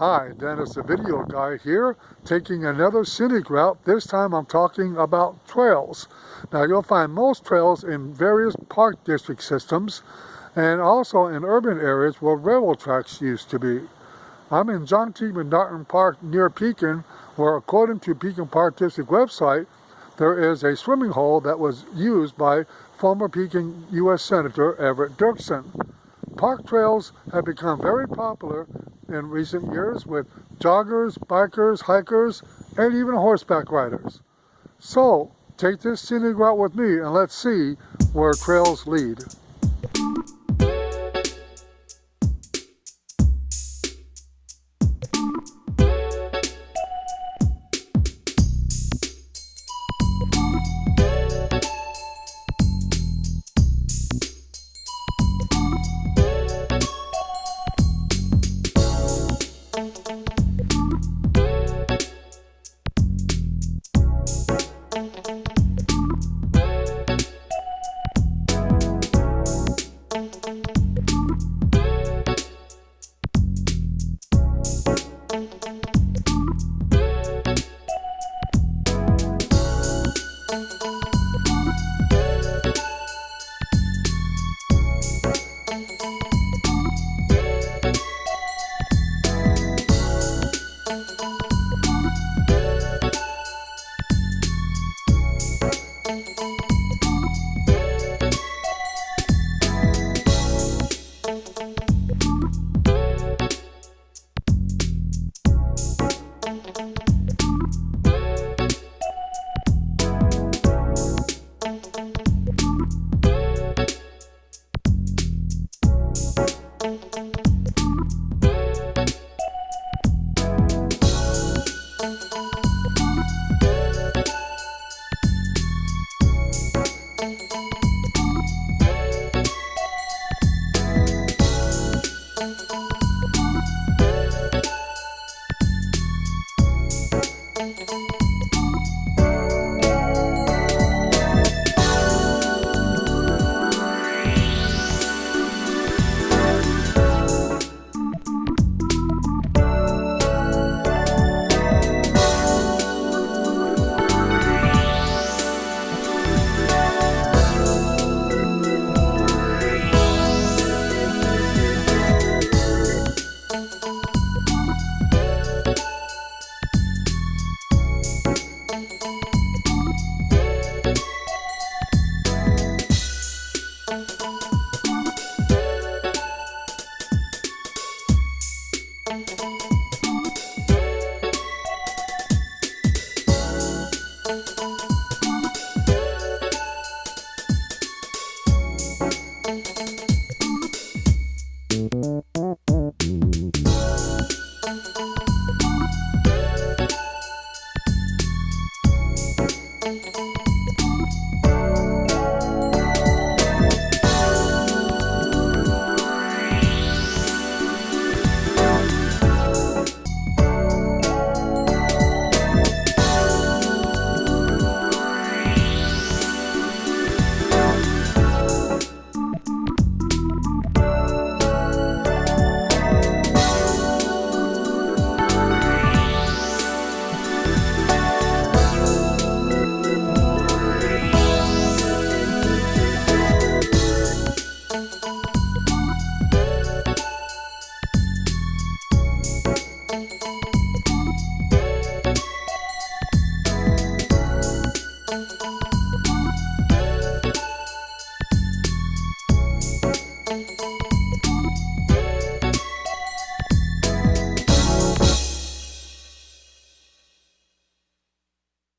Hi, Dennis the Video Guy here, taking another scenic route. This time I'm talking about trails. Now you'll find most trails in various park district systems and also in urban areas where railroad tracks used to be. I'm in John T. McNaughton Park near Pekin where according to Pekin Park District website there is a swimming hole that was used by former Pekin U.S. Senator Everett Dirksen. Park trails have become very popular in recent years with joggers, bikers, hikers, and even horseback riders. So, take this scenic route with me and let's see where trails lead. Música you.